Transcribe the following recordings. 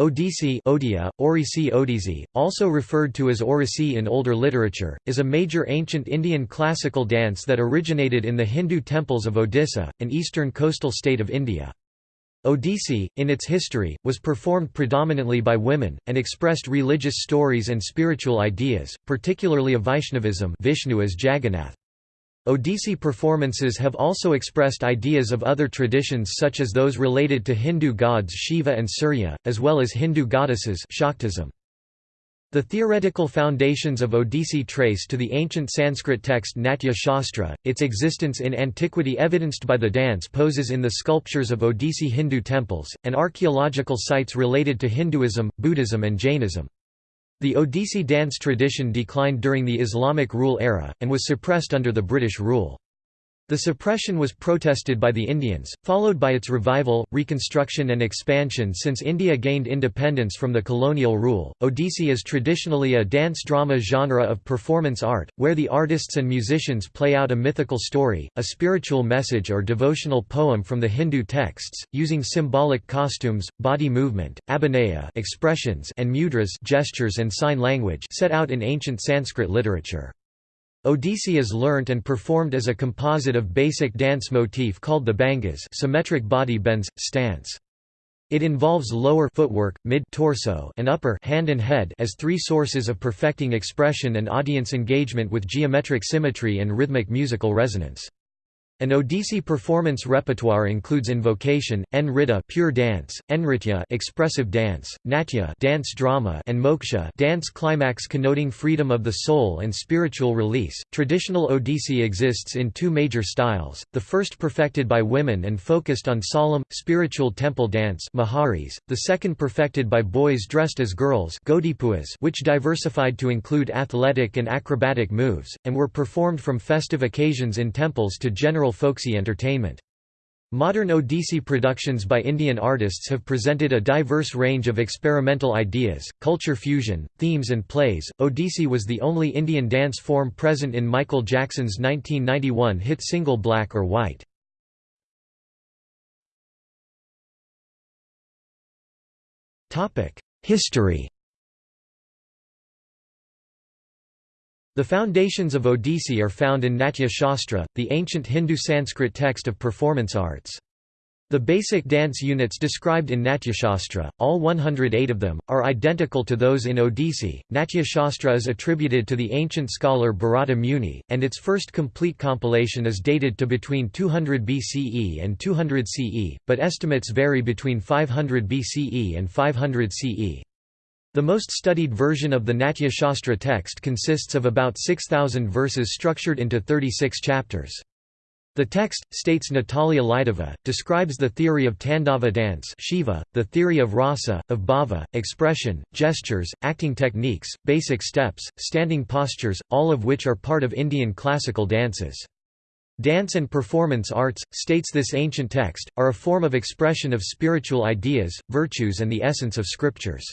Odissi Odia, Orisi Odisi, also referred to as Orisi in older literature, is a major ancient Indian classical dance that originated in the Hindu temples of Odisha, an eastern coastal state of India. Odissi, in its history, was performed predominantly by women, and expressed religious stories and spiritual ideas, particularly of Vaishnavism Vishnu as Jagannath. Odissi performances have also expressed ideas of other traditions such as those related to Hindu gods Shiva and Surya, as well as Hindu goddesses Shaktism. The theoretical foundations of Odissi trace to the ancient Sanskrit text Natya Shastra, its existence in antiquity evidenced by the dance poses in the sculptures of Odissi Hindu temples, and archaeological sites related to Hinduism, Buddhism and Jainism. The Odissi dance tradition declined during the Islamic rule era, and was suppressed under the British rule. The suppression was protested by the Indians, followed by its revival, reconstruction, and expansion since India gained independence from the colonial rule. Odissi is traditionally a dance drama genre of performance art, where the artists and musicians play out a mythical story, a spiritual message, or devotional poem from the Hindu texts, using symbolic costumes, body movement, abhinaya expressions, and mudras gestures and sign language set out in ancient Sanskrit literature. Odissi is learnt and performed as a composite of basic dance motif called the bhangas symmetric body bends, stance. It involves lower footwork, mid-torso and upper hand and head as three sources of perfecting expression and audience engagement with geometric symmetry and rhythmic musical resonance. An Odissi performance repertoire includes invocation, nritta pure dance, nritya expressive dance, natya dance drama and moksha dance climax connoting freedom of the soul and spiritual release. Traditional Odissi exists in two major styles. The first perfected by women and focused on solemn spiritual temple dance maharis, the second perfected by boys dressed as girls which diversified to include athletic and acrobatic moves and were performed from festive occasions in temples to general folksy entertainment. Modern Odissi productions by Indian artists have presented a diverse range of experimental ideas, culture fusion, themes and plays. Odissi was the only Indian dance form present in Michael Jackson's 1991 hit single Black or White. History The foundations of Odissi are found in Natya Shastra, the ancient Hindu Sanskrit text of performance arts. The basic dance units described in Natyashastra, all 108 of them, are identical to those in Odissi. Natyashastra is attributed to the ancient scholar Bharata Muni, and its first complete compilation is dated to between 200 BCE and 200 CE, but estimates vary between 500 BCE and 500 CE. The most studied version of the Natya Shastra text consists of about 6,000 verses structured into 36 chapters. The text, states Natalia Lidova, describes the theory of Tandava dance Shiva, the theory of rasa, of bhava, expression, gestures, acting techniques, basic steps, standing postures, all of which are part of Indian classical dances. Dance and performance arts, states this ancient text, are a form of expression of spiritual ideas, virtues and the essence of scriptures.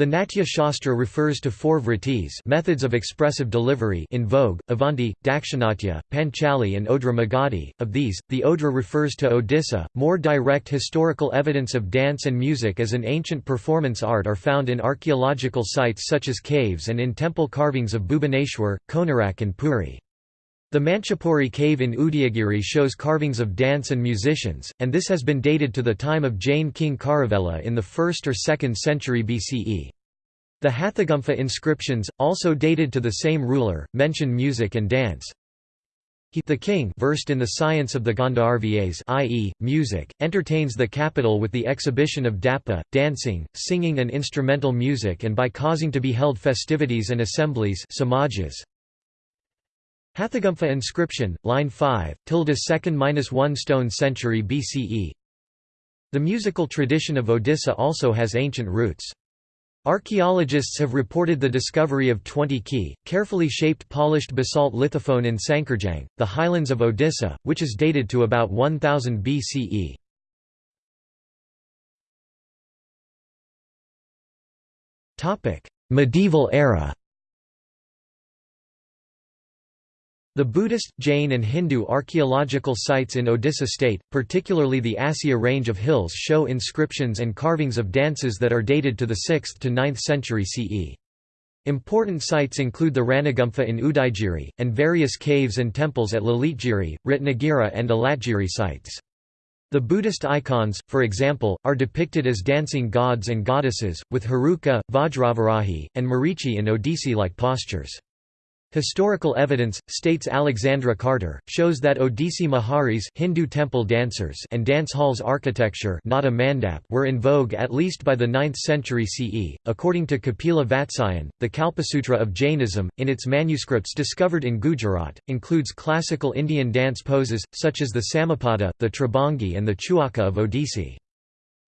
The Natya Shastra refers to four vrittis methods of expressive delivery in vogue, Avanti, Dakshinatya, Panchali and Odra Magadhi. Of these, the Odra refers to Odisha. More direct historical evidence of dance and music as an ancient performance art are found in archaeological sites such as caves and in temple carvings of Bhubaneswar, Konarak and Puri. The Manchapuri cave in Udayagiri shows carvings of dance and musicians, and this has been dated to the time of Jain king Kharavela in the 1st or 2nd century BCE. The Hathigumpha inscriptions, also dated to the same ruler, mention music and dance. He the king versed in the science of the Gandharvas i.e., music, entertains the capital with the exhibition of dapa, dancing, singing and instrumental music and by causing to be held festivities and assemblies samajas. Hathigumpha inscription, line 5, tilde 2nd-1 stone century BCE The musical tradition of Odisha also has ancient roots. Archaeologists have reported the discovery of 20 key, carefully shaped polished basalt lithophone in Sankarjang, the highlands of Odisha, which is dated to about 1000 BCE. Medieval era The Buddhist, Jain and Hindu archaeological sites in Odisha state, particularly the Asya range of hills show inscriptions and carvings of dances that are dated to the 6th to 9th century CE. Important sites include the Ranigumpha in Udayagiri, and various caves and temples at Lalitgiri, Ratnagiri and Alatgiri sites. The Buddhist icons, for example, are depicted as dancing gods and goddesses, with Heruka, Vajravarahi, and Marichi in Odissi-like postures. Historical evidence, states Alexandra Carter, shows that Odissi Maharis Hindu temple dancers and dance halls architecture not a mandap were in vogue at least by the 9th century CE. According to Kapila Vatsyayan, the Kalpasutra of Jainism, in its manuscripts discovered in Gujarat, includes classical Indian dance poses, such as the Samapada, the Tribhangi and the Chauka of Odissi.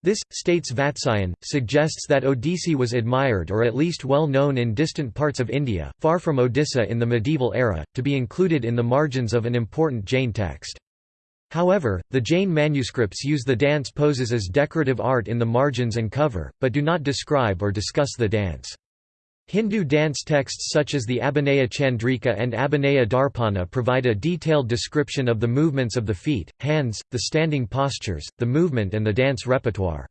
This, states Vatsyayan, suggests that Odissi was admired or at least well known in distant parts of India, far from Odisha in the medieval era, to be included in the margins of an important Jain text. However, the Jain manuscripts use the dance poses as decorative art in the margins and cover, but do not describe or discuss the dance. Hindu dance texts such as the Abhinaya Chandrika and Abhinaya Darpana provide a detailed description of the movements of the feet, hands, the standing postures, the movement and the dance repertoire.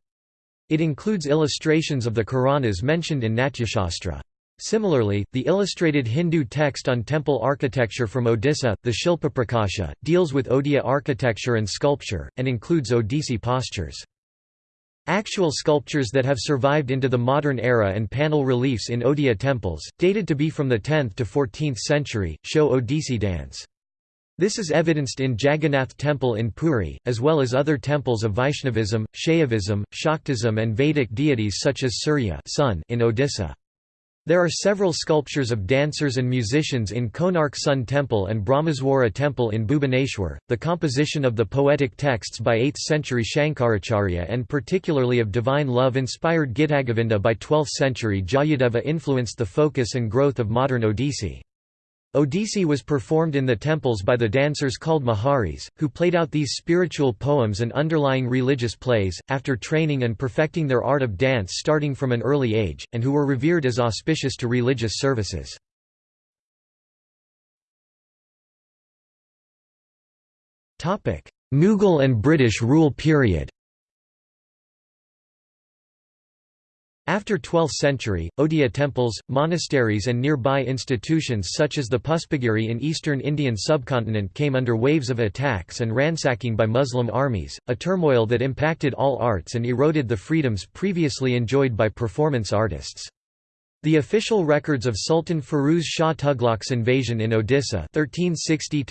It includes illustrations of the Karanas mentioned in Natyashastra. Similarly, the illustrated Hindu text on temple architecture from Odisha, the Shilpa Prakasha, deals with Odia architecture and sculpture, and includes Odissi postures. Actual sculptures that have survived into the modern era and panel reliefs in Odia temples, dated to be from the 10th to 14th century, show Odissi dance. This is evidenced in Jagannath Temple in Puri, as well as other temples of Vaishnavism, Shaivism, Shaktism and Vedic deities such as Surya sun in Odisha. There are several sculptures of dancers and musicians in Konark Sun Temple and Brahmeswara Temple in Bhubaneswar. The composition of the poetic texts by 8th century Shankaracharya and particularly of divine love inspired Gitagovinda by 12th century Jayadeva influenced the focus and growth of modern Odissi. Odissi was performed in the temples by the dancers called Maharis, who played out these spiritual poems and underlying religious plays, after training and perfecting their art of dance starting from an early age, and who were revered as auspicious to religious services. Mughal and British rule period After 12th century, Odia temples, monasteries and nearby institutions such as the Puspagiri in eastern Indian subcontinent came under waves of attacks and ransacking by Muslim armies, a turmoil that impacted all arts and eroded the freedoms previously enjoyed by performance artists. The official records of Sultan Firuz Shah Tughlaq's invasion in Odisha 1360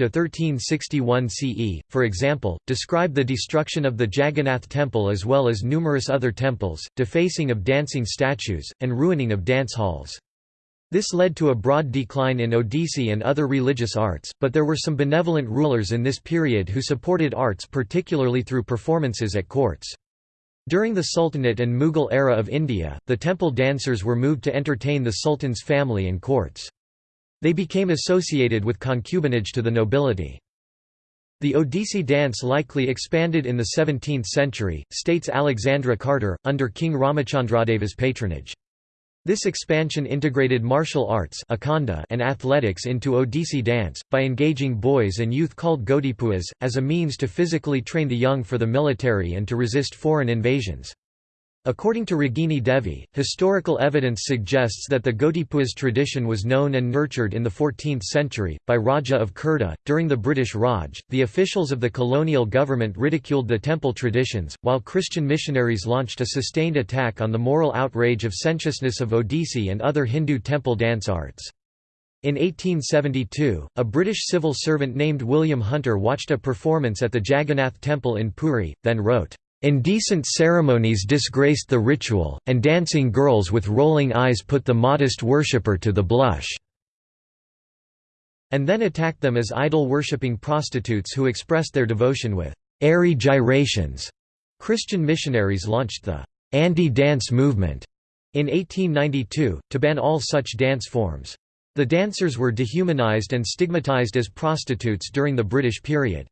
CE, for example, describe the destruction of the Jagannath temple as well as numerous other temples, defacing of dancing statues, and ruining of dance halls. This led to a broad decline in Odissi and other religious arts, but there were some benevolent rulers in this period who supported arts particularly through performances at courts. During the Sultanate and Mughal era of India, the temple dancers were moved to entertain the sultan's family and courts. They became associated with concubinage to the nobility. The Odissi dance likely expanded in the 17th century, states Alexandra Carter, under King Ramachandradeva's patronage. This expansion integrated martial arts and athletics into Odissi dance, by engaging boys and youth called Gotipuas, as a means to physically train the young for the military and to resist foreign invasions. According to Ragini Devi, historical evidence suggests that the Gotipuas tradition was known and nurtured in the 14th century, by Raja of Khurda. During the British Raj, the officials of the colonial government ridiculed the temple traditions, while Christian missionaries launched a sustained attack on the moral outrage of sensuousness of Odissi and other Hindu temple dance arts. In 1872, a British civil servant named William Hunter watched a performance at the Jagannath Temple in Puri, then wrote, Indecent ceremonies disgraced the ritual, and dancing girls with rolling eyes put the modest worshipper to the blush." and then attacked them as idol-worshipping prostitutes who expressed their devotion with airy gyrations. Christian missionaries launched the anti-dance movement in 1892, to ban all such dance forms. The dancers were dehumanized and stigmatized as prostitutes during the British period.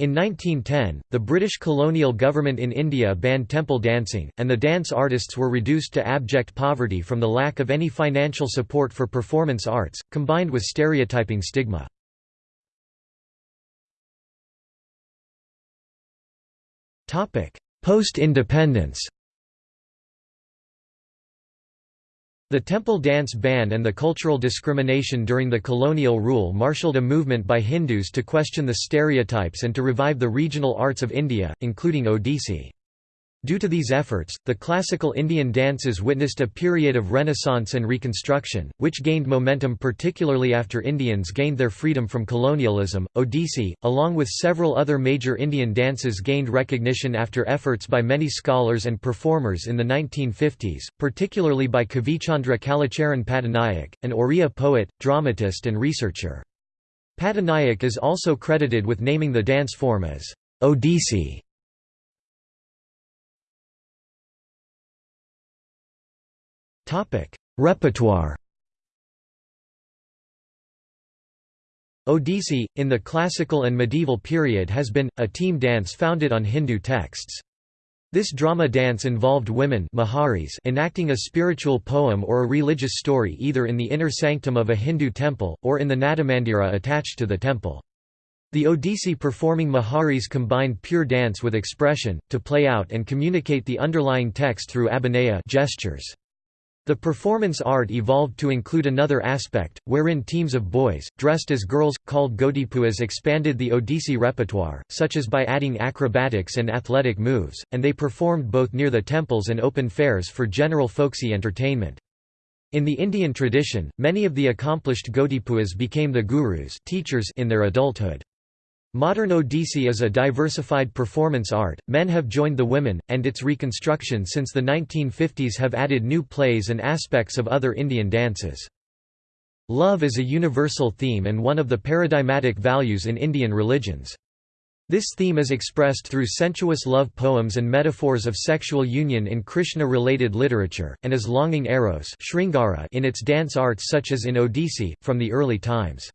In 1910, the British colonial government in India banned temple dancing, and the dance artists were reduced to abject poverty from the lack of any financial support for performance arts, combined with stereotyping stigma. Post-independence The temple dance ban and the cultural discrimination during the colonial rule marshaled a movement by Hindus to question the stereotypes and to revive the regional arts of India, including Odissi. Due to these efforts, the classical Indian dances witnessed a period of renaissance and reconstruction, which gained momentum particularly after Indians gained their freedom from colonialism. Odissi, along with several other major Indian dances, gained recognition after efforts by many scholars and performers in the 1950s, particularly by Kavichandra Kalicharan Patanaik, an Oriya poet, dramatist, and researcher. Patanaik is also credited with naming the dance form as Odissi. Repertoire Odissi, in the classical and medieval period has been, a team dance founded on Hindu texts. This drama dance involved women Maharis enacting a spiritual poem or a religious story either in the inner sanctum of a Hindu temple, or in the Natamandira attached to the temple. The Odissi performing Maharis combined pure dance with expression, to play out and communicate the underlying text through abhinaya gestures. The performance art evolved to include another aspect, wherein teams of boys, dressed as girls, called gotipuas expanded the Odissi repertoire, such as by adding acrobatics and athletic moves, and they performed both near the temples and open fairs for general folksy entertainment. In the Indian tradition, many of the accomplished gotipuas became the gurus teachers in their adulthood. Modern Odissi is a diversified performance art, men have joined the women, and its reconstruction since the 1950s have added new plays and aspects of other Indian dances. Love is a universal theme and one of the paradigmatic values in Indian religions. This theme is expressed through sensuous love poems and metaphors of sexual union in Krishna-related literature, and as longing eros in its dance arts such as in Odissi, from the early times.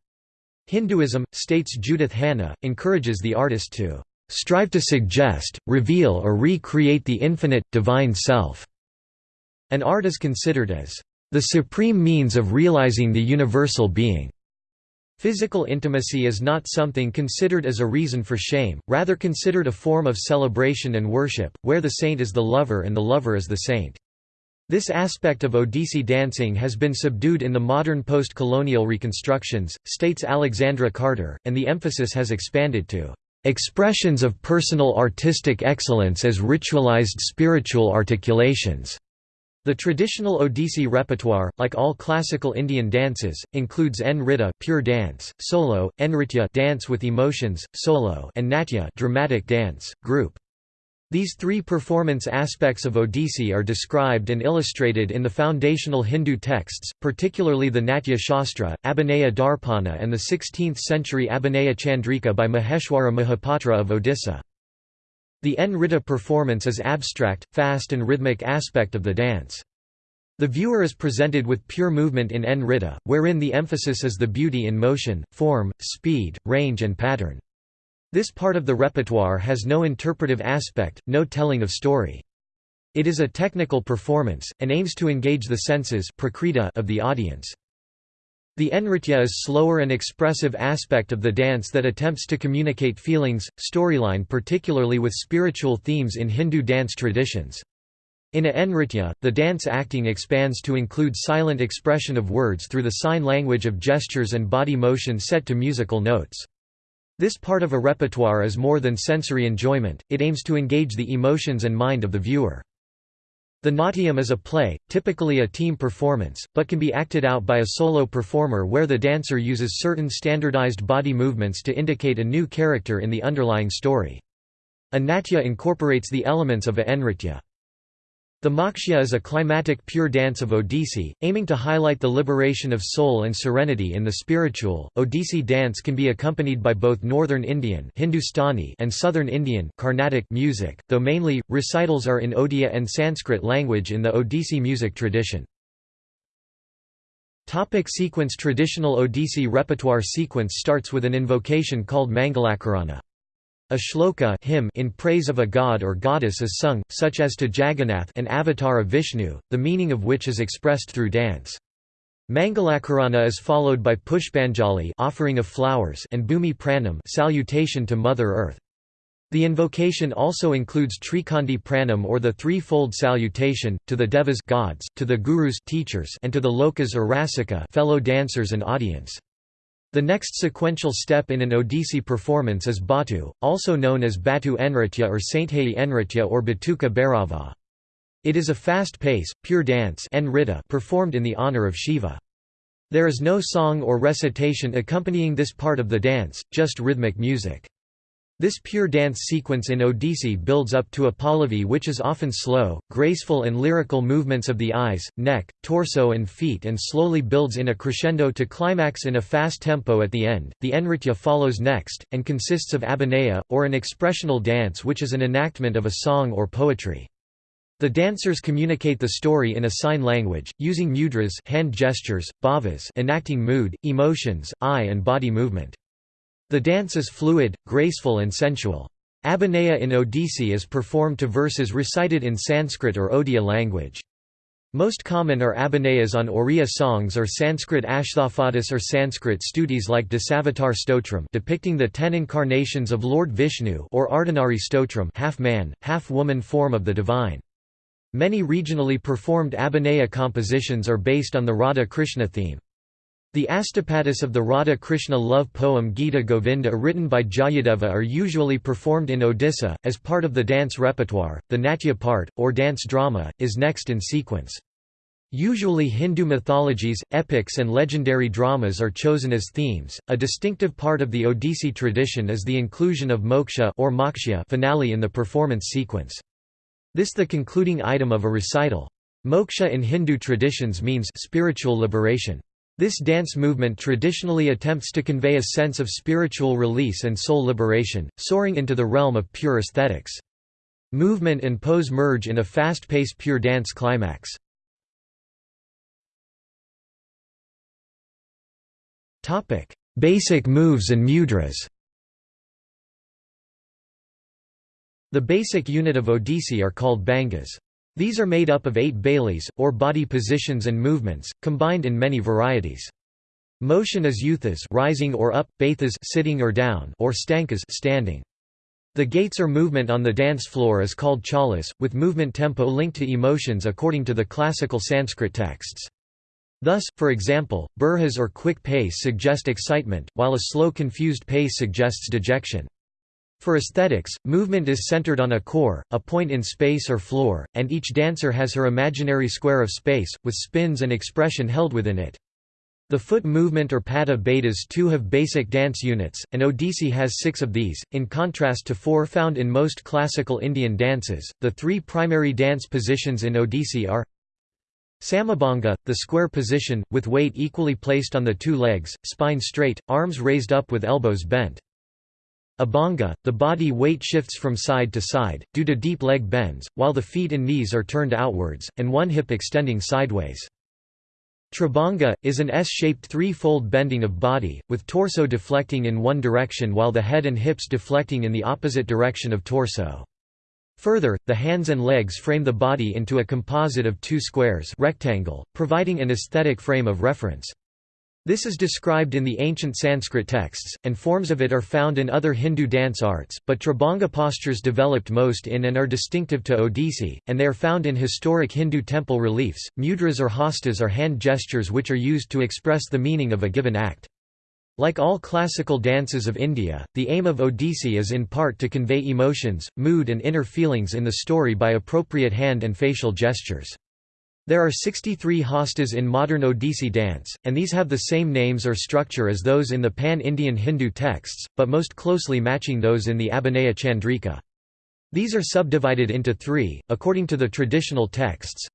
Hinduism, states Judith Hanna, encourages the artist to strive to suggest, reveal or re-create the infinite, divine self." An art is considered as the supreme means of realizing the universal being. Physical intimacy is not something considered as a reason for shame, rather considered a form of celebration and worship, where the saint is the lover and the lover is the saint. This aspect of Odissi dancing has been subdued in the modern post-colonial reconstructions, states Alexandra Carter, and the emphasis has expanded to expressions of personal artistic excellence as ritualized spiritual articulations. The traditional Odissi repertoire, like all classical Indian dances, includes Nritta pure dance, solo, Nritya dance with emotions, solo, and Natya dramatic dance, group. These three performance aspects of Odissi are described and illustrated in the foundational Hindu texts, particularly the Natya Shastra, Abhinaya Darpana and the 16th-century Abhinaya Chandrika by Maheshwara Mahapatra of Odisha. The Nritta performance is abstract, fast and rhythmic aspect of the dance. The viewer is presented with pure movement in Nritta, wherein the emphasis is the beauty in motion, form, speed, range and pattern. This part of the repertoire has no interpretive aspect, no telling of story. It is a technical performance, and aims to engage the senses of the audience. The nritya is slower and expressive aspect of the dance that attempts to communicate feelings, storyline particularly with spiritual themes in Hindu dance traditions. In a nritya, the dance acting expands to include silent expression of words through the sign language of gestures and body motion set to musical notes. This part of a repertoire is more than sensory enjoyment, it aims to engage the emotions and mind of the viewer. The Natyam is a play, typically a team performance, but can be acted out by a solo performer where the dancer uses certain standardized body movements to indicate a new character in the underlying story. A natya incorporates the elements of a nritya. The Moksha is a climatic pure dance of Odissi, aiming to highlight the liberation of soul and serenity in the spiritual. Odissi dance can be accompanied by both Northern Indian Hindustani and Southern Indian Carnatic music, though mainly, recitals are in Odia and Sanskrit language in the Odissi music tradition. Topic sequence Traditional Odissi repertoire sequence starts with an invocation called Mangalakarana. A shloka hymn in praise of a god or goddess is sung, such as to Jagannath an avatar of Vishnu, the meaning of which is expressed through dance. Mangalakarana is followed by Pushpanjali offering of flowers and Bhumi Pranam salutation to Mother Earth. The invocation also includes Trikandi Pranam or the threefold salutation, to the devas gods, to the gurus teachers, and to the lokas or rasika fellow dancers and audience. The next sequential step in an Odissi performance is Batu, also known as Batu Nritya or Sainthai Nritya or Batuka Bhairava. It is a fast pace, pure dance performed in the honor of Shiva. There is no song or recitation accompanying this part of the dance, just rhythmic music. This pure dance sequence in Odissi builds up to a pallavi which is often slow, graceful and lyrical movements of the eyes, neck, torso and feet and slowly builds in a crescendo to climax in a fast tempo at the end. The Nritya follows next, and consists of abhinaya, or an expressional dance which is an enactment of a song or poetry. The dancers communicate the story in a sign language, using mudras hand gestures, bhavas enacting mood, emotions, eye and body movement. The dance is fluid, graceful and sensual. Abhinaya in Odissi is performed to verses recited in Sanskrit or Odia language. Most common are abhinayas on Oriya songs or Sanskrit ashtapadies or Sanskrit stutis like Dasavatar Stotram depicting the ten incarnations of Lord Vishnu or Ardhanari Stotram half-man, half-woman form of the divine. Many regionally performed abhinaya compositions are based on the Radha Krishna theme. The astapadis of the Radha Krishna love poem Gita Govinda written by Jayadeva are usually performed in Odisha, as part of the dance repertoire. The Natya part, or dance drama, is next in sequence. Usually Hindu mythologies, epics and legendary dramas are chosen as themes. A distinctive part of the Odissi tradition is the inclusion of moksha or moksha finale in the performance sequence. This the concluding item of a recital. Moksha in Hindu traditions means spiritual liberation. This dance movement traditionally attempts to convey a sense of spiritual release and soul liberation, soaring into the realm of pure aesthetics. Movement and pose merge in a fast-paced pure dance climax. Basic moves and mudras The basic unit of Odissi are called bhangas. These are made up of eight baileys, or body positions and movements, combined in many varieties. Motion is yuthas rising or up, bathas sitting or down, or stankas standing. The gaits or movement on the dance floor is called chalas, with movement tempo linked to emotions according to the classical Sanskrit texts. Thus, for example, burhas or quick pace suggest excitement, while a slow confused pace suggests dejection. For aesthetics, movement is centered on a core, a point in space or floor, and each dancer has her imaginary square of space, with spins and expression held within it. The foot movement or pata betas too have basic dance units, and Odissi has six of these, in contrast to four found in most classical Indian dances. The three primary dance positions in Odissi are Samabhanga, the square position, with weight equally placed on the two legs, spine straight, arms raised up with elbows bent. Abhanga, the body weight shifts from side to side, due to deep leg bends, while the feet and knees are turned outwards, and one hip extending sideways. Tribhanga, is an S-shaped three-fold bending of body, with torso deflecting in one direction while the head and hips deflecting in the opposite direction of torso. Further, the hands and legs frame the body into a composite of two squares rectangle, providing an aesthetic frame of reference. This is described in the ancient Sanskrit texts, and forms of it are found in other Hindu dance arts, but Tribhanga postures developed most in and are distinctive to Odissi, and they are found in historic Hindu temple reliefs. Mudras or hastas are hand gestures which are used to express the meaning of a given act. Like all classical dances of India, the aim of Odissi is in part to convey emotions, mood and inner feelings in the story by appropriate hand and facial gestures. There are 63 hastas in modern Odissi dance, and these have the same names or structure as those in the pan-Indian Hindu texts, but most closely matching those in the Abhinaya Chandrika. These are subdivided into three, according to the traditional texts.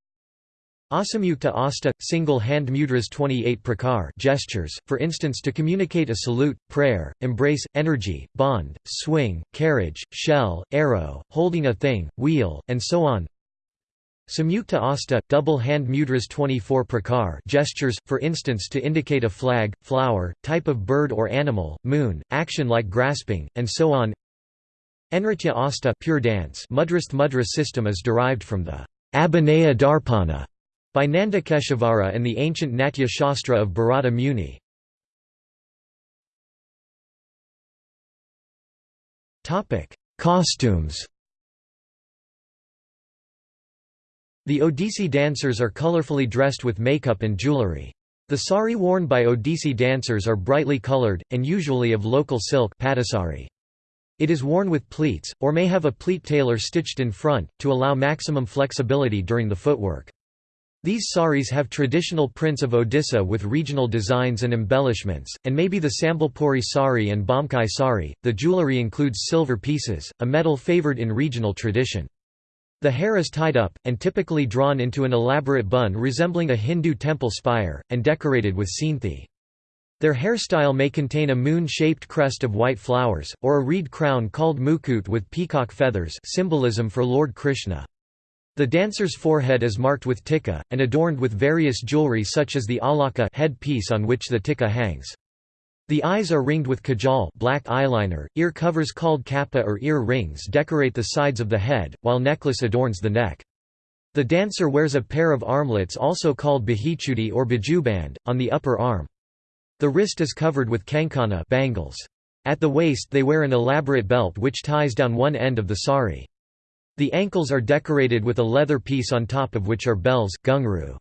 Asamyukta asta, single hand mudras 28 prakar gestures, for instance to communicate a salute, prayer, embrace, energy, bond, swing, carriage, shell, arrow, holding a thing, wheel, and so on. Samyukta asta, double hand mudras 24 prakar gestures, for instance to indicate a flag, flower, type of bird or animal, moon, action like grasping, and so on. Nritya asta pure dance Mudrasth mudra system is derived from the Abhinaya Darpana by Nandikeshvara and the ancient Natya Shastra of Bharata Muni. Costumes The Odissi dancers are colorfully dressed with makeup and jewelry. The sari worn by Odissi dancers are brightly colored, and usually of local silk patisari. It is worn with pleats, or may have a pleat tailor stitched in front, to allow maximum flexibility during the footwork. These saris have traditional prints of Odisha with regional designs and embellishments, and may be the Sambalpuri sari and Bomkai sari. The jewelry includes silver pieces, a metal favored in regional tradition. The hair is tied up, and typically drawn into an elaborate bun resembling a Hindu temple spire, and decorated with seenthi. Their hairstyle may contain a moon-shaped crest of white flowers, or a reed crown called mukut with peacock feathers symbolism for Lord Krishna. The dancer's forehead is marked with tikka, and adorned with various jewelry such as the alaka head piece on which the tikka hangs. The eyes are ringed with kajal black eyeliner, ear covers called kappa or ear rings decorate the sides of the head, while necklace adorns the neck. The dancer wears a pair of armlets also called bahichudi or bajuband, on the upper arm. The wrist is covered with kankana bangles. At the waist they wear an elaborate belt which ties down one end of the sari. The ankles are decorated with a leather piece on top of which are bells ghungroo.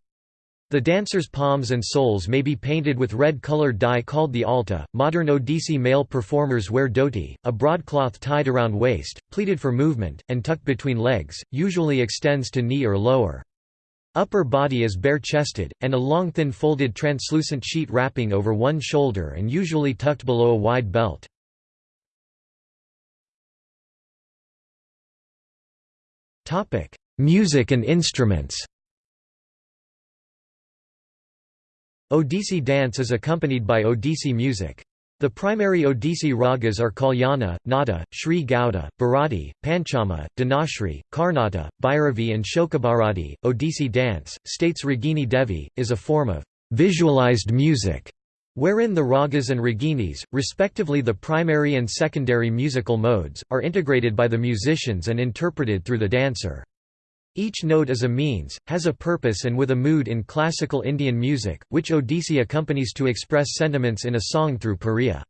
The dancer's palms and soles may be painted with red-colored dye called the alta. Modern Odissi male performers wear dhoti, a broadcloth tied around waist, pleated for movement, and tucked between legs, usually extends to knee or lower. Upper body is bare-chested, and a long thin folded translucent sheet wrapping over one shoulder and usually tucked below a wide belt. Music and instruments Odissi dance is accompanied by Odissi music. The primary Odissi ragas are Kalyana, Nada, Sri Gauda, Bharati, Panchama, Dhanashri, Karnata, Bhairavi, and Shokabharati. Odissi dance, states Ragini Devi, is a form of visualized music, wherein the ragas and raginis, respectively the primary and secondary musical modes, are integrated by the musicians and interpreted through the dancer. Each note is a means, has a purpose and with a mood in classical Indian music, which Odissi accompanies to express sentiments in a song through pariya.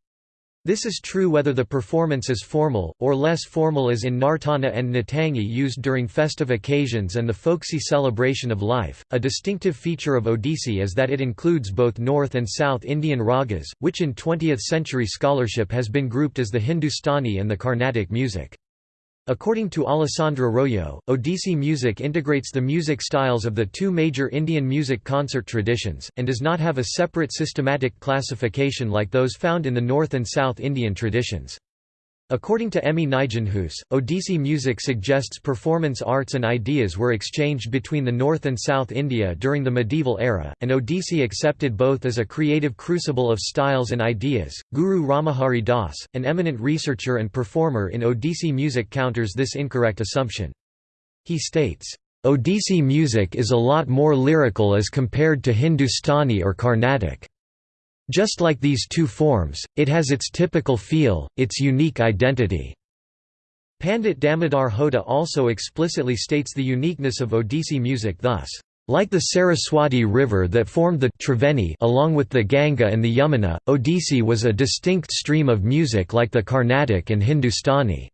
This is true whether the performance is formal, or less formal as in Nartana and Natangi used during festive occasions and the folksy celebration of life. A distinctive feature of Odissi is that it includes both North and South Indian ragas, which in 20th century scholarship has been grouped as the Hindustani and the Carnatic music. According to Alessandro Royo, Odissi music integrates the music styles of the two major Indian music concert traditions, and does not have a separate systematic classification like those found in the North and South Indian traditions. According to Emmy Nijenhuis, Odissi music suggests performance arts and ideas were exchanged between the North and South India during the medieval era, and Odissi accepted both as a creative crucible of styles and ideas. Guru Ramahari Das, an eminent researcher and performer in Odissi music, counters this incorrect assumption. He states, Odissi music is a lot more lyrical as compared to Hindustani or Carnatic. Just like these two forms, it has its typical feel, its unique identity. Pandit Damodar Hota also explicitly states the uniqueness of Odissi music thus, like the Saraswati River that formed the Triveni along with the Ganga and the Yamuna, Odissi was a distinct stream of music like the Carnatic and Hindustani.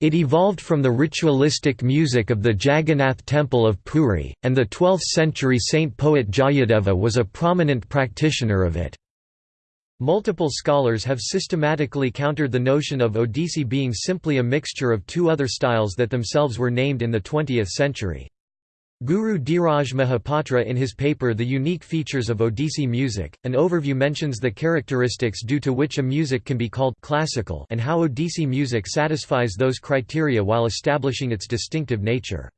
It evolved from the ritualistic music of the Jagannath temple of Puri, and the 12th-century saint poet Jayadeva was a prominent practitioner of it. Multiple scholars have systematically countered the notion of Odissi being simply a mixture of two other styles that themselves were named in the 20th century. Guru Dhiraj Mahapatra in his paper The Unique Features of Odissi Music, an overview mentions the characteristics due to which a music can be called classical and how Odissi music satisfies those criteria while establishing its distinctive nature.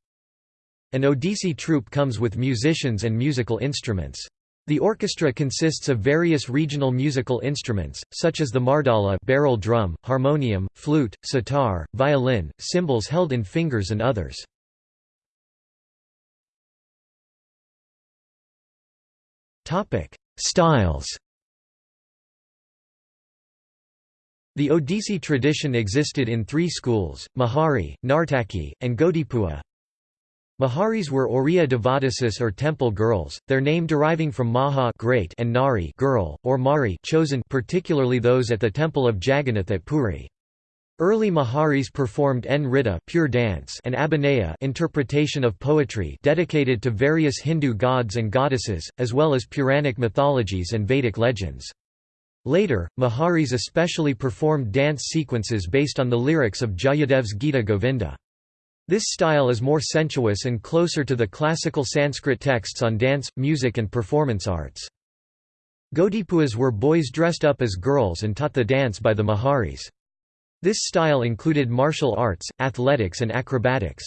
An Odissi troupe comes with musicians and musical instruments. The orchestra consists of various regional musical instruments, such as the mardala barrel drum, harmonium, flute, sitar, violin, cymbals held in fingers and others. Styles The Odissi tradition existed in three schools, Mahari, Nartaki, and Gotipua. Maharis were Oriya Devadasis or temple girls, their name deriving from Maha great and Nari girl, or Mari chosen particularly those at the temple of Jagannath at Puri. Early Maharis performed Nritta pure dance and Abhinaya interpretation of poetry dedicated to various Hindu gods and goddesses, as well as Puranic mythologies and Vedic legends. Later, Maharis especially performed dance sequences based on the lyrics of Jayadev's Gita Govinda. This style is more sensuous and closer to the classical Sanskrit texts on dance, music and performance arts. Gotipuas were boys dressed up as girls and taught the dance by the Maharis. This style included martial arts, athletics and acrobatics.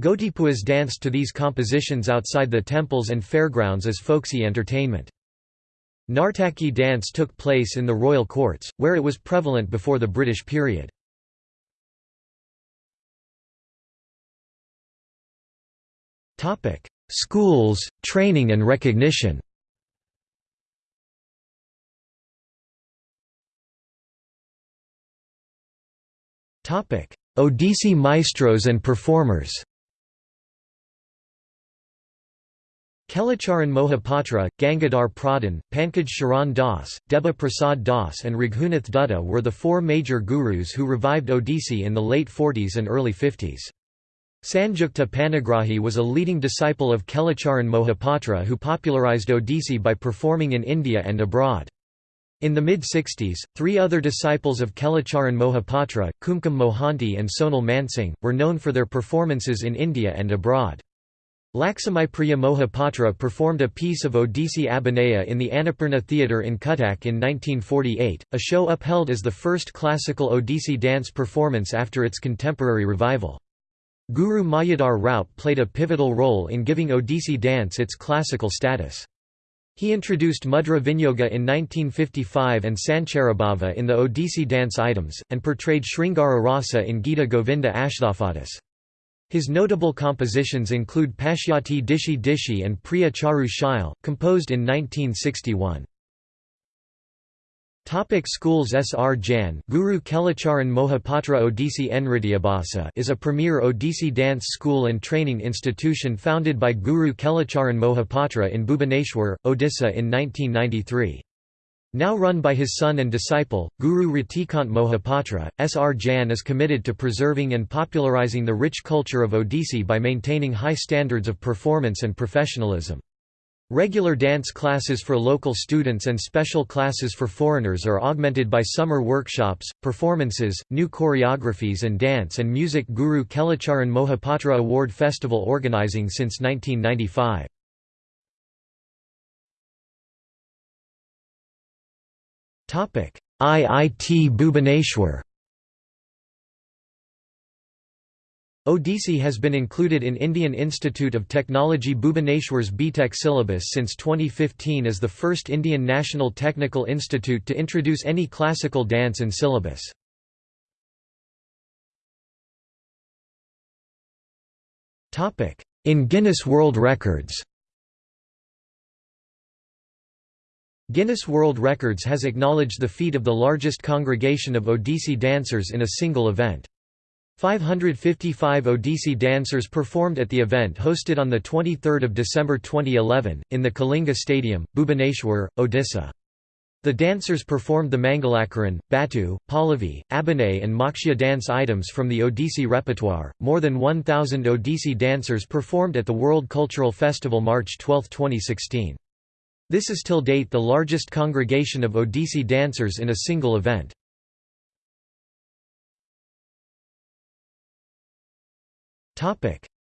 Gotipuas danced to these compositions outside the temples and fairgrounds as folksy entertainment. Nartaki dance took place in the royal courts, where it was prevalent before the British period. Schools, training and recognition. Topic: Odissi maestros and performers. Kelucharan Mohapatra, Gangadhar Pradhan, Pankaj Charan Das, Deba Prasad Das and Raghunath Dutta were the four major gurus who revived Odissi in the late 40s and early 50s. Sanjukta Panigrahi was a leading disciple of Kelucharan Mohapatra who popularized Odissi by performing in India and abroad. In the mid-60s, three other disciples of Kelucharan Mohapatra, Kumkum Mohanty and Sonal Mansingh, were known for their performances in India and abroad. Lakshmipriya Mohapatra performed a piece of Odissi Abhinaya in the Annapurna Theatre in Cuttack in 1948, a show upheld as the first classical Odissi dance performance after its contemporary revival. Guru Mayadhar Raut played a pivotal role in giving Odissi dance its classical status. He introduced Mudra Vinyoga in 1955 and Sancharabhava in the Odissi dance items, and portrayed Sringara Rasa in Gita Govinda Ashtapadis. His notable compositions include Pashyati Dishi Dishi and Priya Charu composed in 1961. Topic schools Srjan Guru Kelucharan Mohapatra Odissi Nrityabhasa is a premier Odissi dance school and training institution founded by Guru Kelucharan Mohapatra in Bhubaneswar, Odisha in 1993. Now run by his son and disciple, Guru Ratikant Mohapatra, Srjan is committed to preserving and popularizing the rich culture of Odissi by maintaining high standards of performance and professionalism. Regular dance classes for local students and special classes for foreigners are augmented by summer workshops, performances, new choreographies and dance and music Guru Kelucharan Mohapatra Award Festival organizing since 1995. IIT Bhubaneswar Odissi has been included in Indian Institute of Technology Bhubaneswar's BTech syllabus since 2015 as the first Indian national technical institute to introduce any classical dance in syllabus. In Guinness World Records Guinness World Records has acknowledged the feat of the largest congregation of Odissi dancers in a single event. 555 Odissi dancers performed at the event hosted on 23 December 2011, in the Kalinga Stadium, Bhubaneswar, Odisha. The dancers performed the Mangalakaran, Batu, Pallavi, Abhinay, and Moksha dance items from the Odissi repertoire. More than 1,000 Odissi dancers performed at the World Cultural Festival March 12, 2016. This is till date the largest congregation of Odissi dancers in a single event.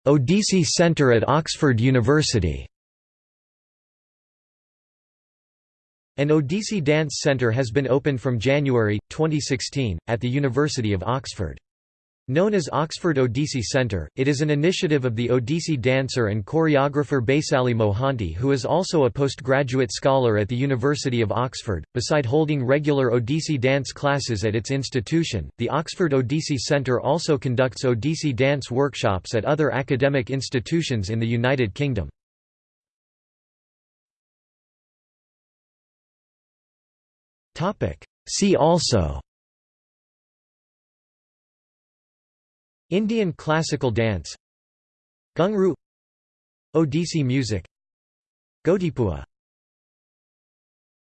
Odissi Centre at Oxford University An Odissi Dance Centre has been opened from January, 2016, at the University of Oxford. Known as Oxford Odissi Centre, it is an initiative of the Odissi dancer and choreographer Baisali Mohanty, who is also a postgraduate scholar at the University of Oxford. Beside holding regular Odissi dance classes at its institution, the Oxford Odissi Centre also conducts Odissi dance workshops at other academic institutions in the United Kingdom. See also Indian classical dance Ghungroo Odissi music Gotipua